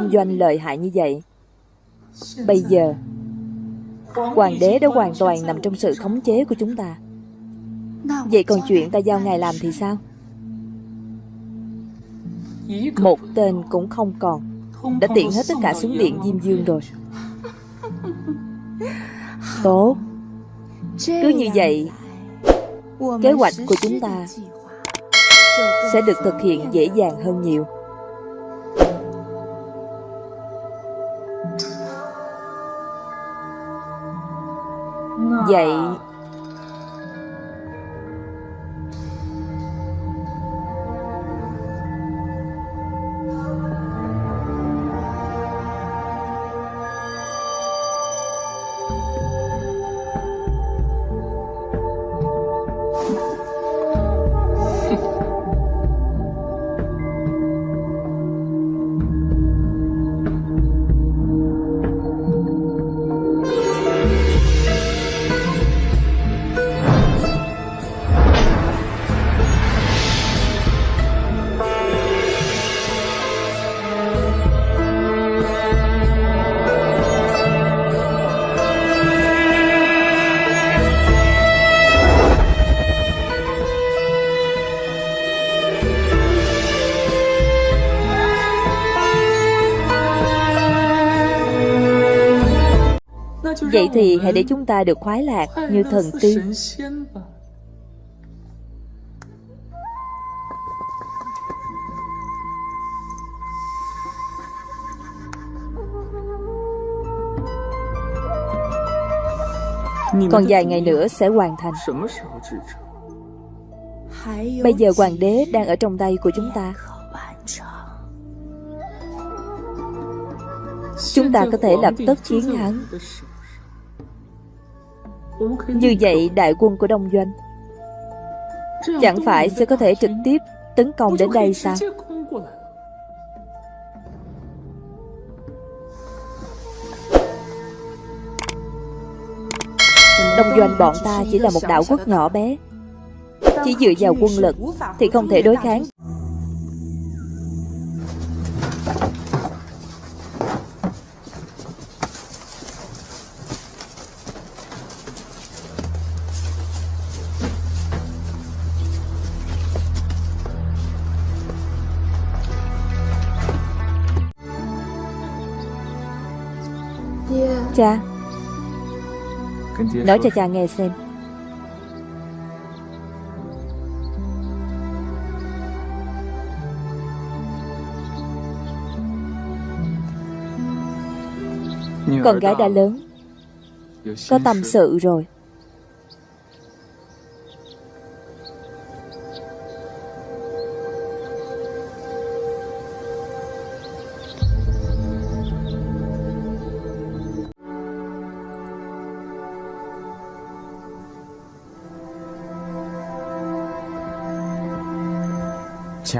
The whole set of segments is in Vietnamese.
Đông Doanh lợi hại như vậy. Bây giờ, Hoàng đế đã hoàn toàn nằm trong sự khống chế của chúng ta. Vậy còn chuyện ta giao ngài làm thì sao? Một tên cũng không còn, Đã tiện hết tất cả xuống điện Diêm Dương rồi. Tốt. Cứ như vậy, Kế hoạch của chúng ta Sẽ được thực hiện dễ dàng hơn nhiều. Vậy Vậy thì hãy để chúng ta được khoái lạc như thần tiên. Còn vài ngày nữa sẽ hoàn thành. Bây giờ hoàng đế đang ở trong tay của chúng ta. Chúng ta có thể lập tức chiến thắng. Như vậy, đại quân của Đông Doanh Chẳng phải sẽ có thể trực tiếp tấn công đến đây sao? Đông Doanh bọn ta chỉ là một đảo quốc nhỏ bé. Chỉ dựa vào quân lực Thì không thể đối kháng. Cha. Nói cho cha nghe xem. Con gái đã lớn Có tâm sự rồi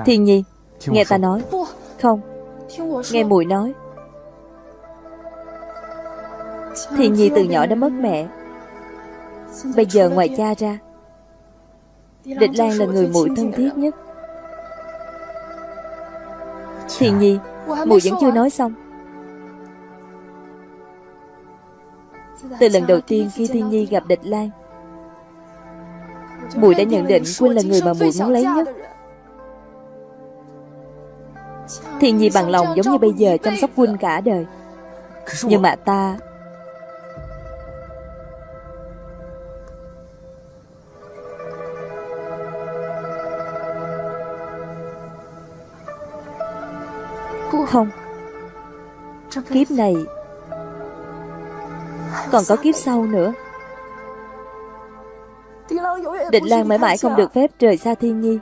Thiên Nhi Nghe ta nói. Không. Nghe mùi nói. Thiên Nhi từ nhỏ đã mất mẹ. Bây giờ ngoài cha ra Địch Lan là người muội thân thiết nhất. Thiên Nhi Mùi vẫn chưa nói xong. Từ lần đầu tiên khi Thiên Nhi gặp Địch Lan Mùi đã nhận định Quynh là người mà mùi muốn lấy nhất Thiên Nhi bằng lòng giống như bây giờ chăm sóc huynh cả đời. Nhưng mà ta Không. Kiếp này Còn có kiếp sau nữa. Định Lan mãi mãi không được phép rời xa Thiên Nhi.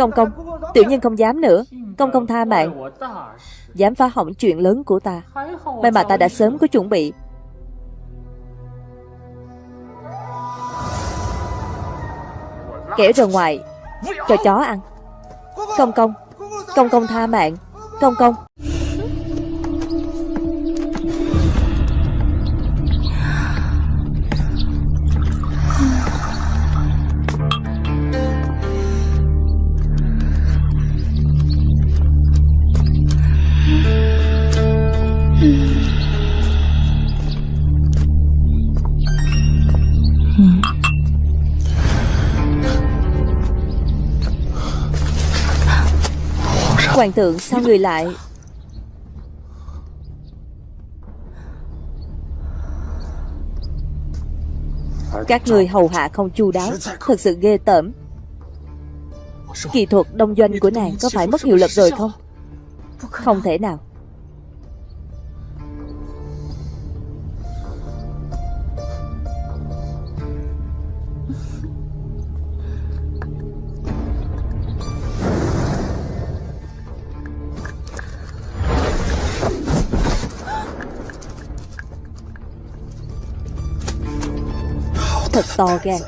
Công công Tiểu nhân không dám nữa. Công công tha mạng. Dám phá hỏng chuyện lớn của ta. May mà ta đã sớm có chuẩn bị. Kẻ ra ngoài. Cho chó ăn. Công công Công công tha mạng. Công công Hoàng thượng sao người lại? Các người hầu hạ không chu đáo, Thật sự ghê tởm. Kỹ thuật đông doanh của nàng có phải mất hiệu lực rồi không? Không thể nào. Thật to gan.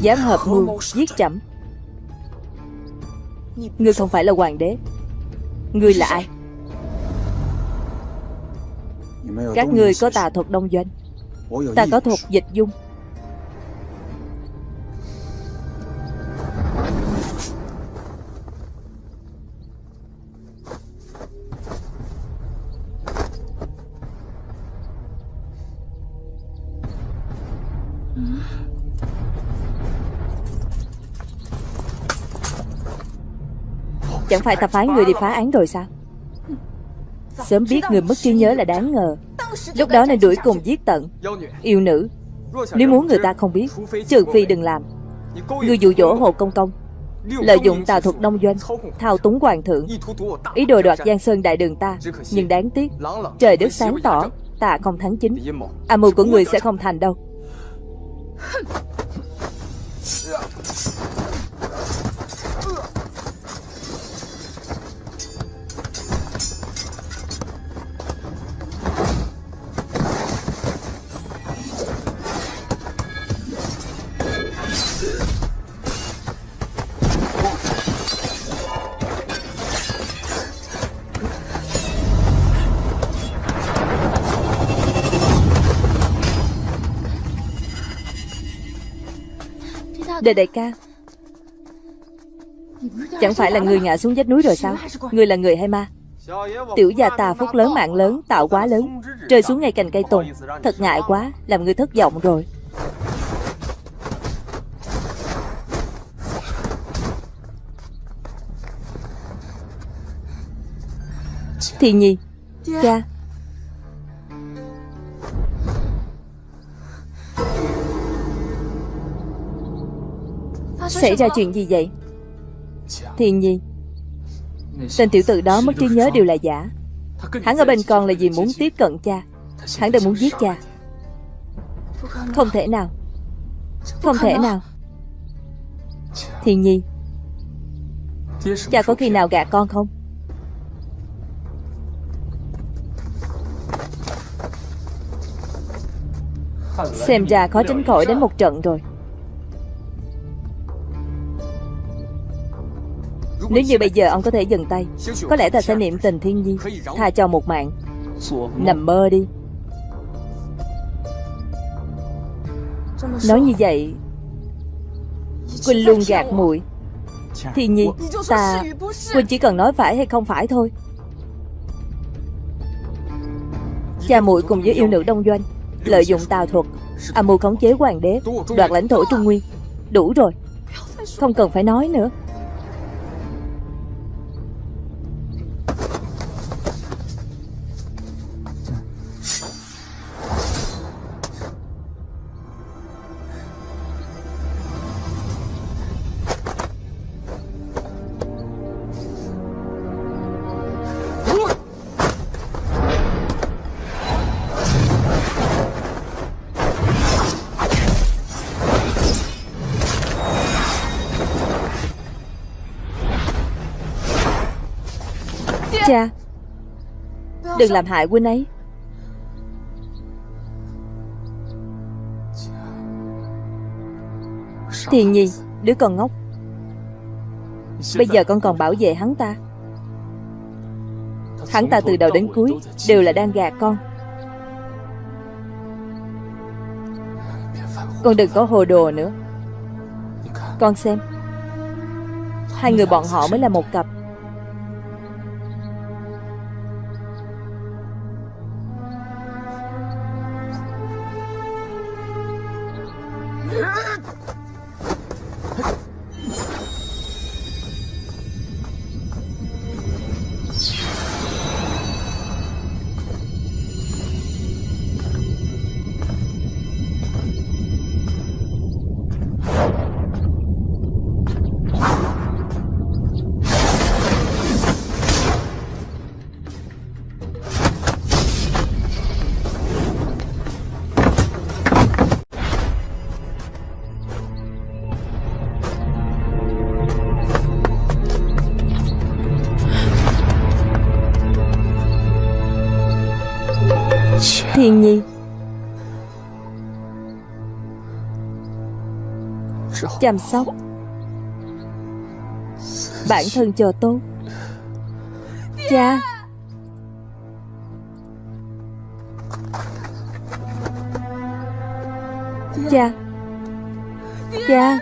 Dám hợp mưu giết chậm. Ngươi không phải là hoàng đế. Ngươi là ai? Các ngươi có tà thuật đông doanh. Ta có thuật dịch dung. Chẳng phải ta phái người đi phá án rồi sao? Sớm biết người mất trí nhớ là đáng ngờ. Lúc đó nên đuổi cùng giết tận. Yêu nữ. Nếu muốn người ta không biết, Trừ phi đừng làm. Người dụ dỗ Hồ Công Công. Lợi dụng tà thuật đông doanh, Thao túng hoàng thượng. Ý đồ đoạt Giang Sơn đại đường ta, Nhưng đáng tiếc, Trời đất sáng tỏ, Ta không thắng chính. Âm mưu của người sẽ không thành đâu. Đề đại ca. Chẳng phải là người ngã xuống vách núi rồi sao? Người là người hay ma? Tiểu gia tà phúc lớn, mạng lớn, Tạo quá lớn, Rơi xuống ngay cành cây tùng. Thật ngại quá, Làm người thất vọng rồi. Thì nhi, Cha Xảy ra chuyện gì vậy? Thiên nhi, Tên tiểu tử đó mất trí nhớ đều là giả. Hắn ở bên con là vì muốn tiếp cận cha. Hắn đang muốn giết cha. Không thể nào. Không thể nào. Thiên nhi, Cha có khi nào gạt con không? Xem ra khó tránh khỏi đến một trận rồi. Nếu như bây giờ ông có thể dừng tay, Có lẽ ta sẽ niệm tình thiên nhiên, Tha cho một mạng. Nằm mơ đi. Nói như vậy, Quỳnh luôn gạt muội. Thiên nhiên Ta, Quỳnh chỉ cần nói phải hay không phải thôi. Cha muội cùng với yêu nữ đông doanh, Lợi dụng tào thuật, Âm mưu khống chế hoàng đế, Đoạt lãnh thổ Trung Nguyên. Đủ rồi, Không cần phải nói nữa. Đừng làm hại huynh ấy. Thiền nhi Đứa con ngốc. Bây giờ con còn bảo vệ hắn ta. Hắn ta từ đầu đến cuối Đều là đang gạt con. Con đừng có hồ đồ nữa. Con xem, Hai người bọn họ mới là một cặp. 快快快！Thiên nhi Chăm sóc. Bản thân cho tốt. Cha. Cha. Cha.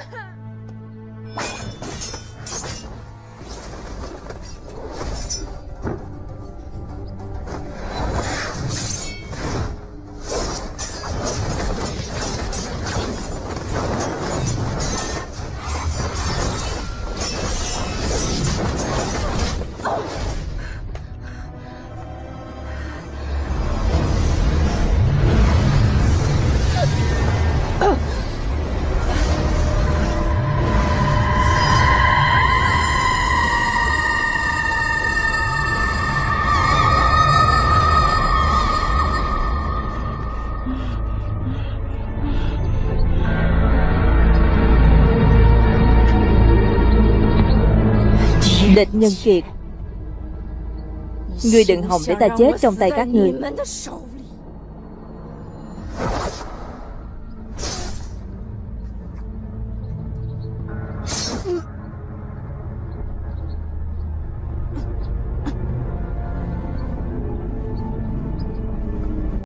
Địch nhân kiệt. Ngươi đừng hòng để ta chết trong tay các ngươi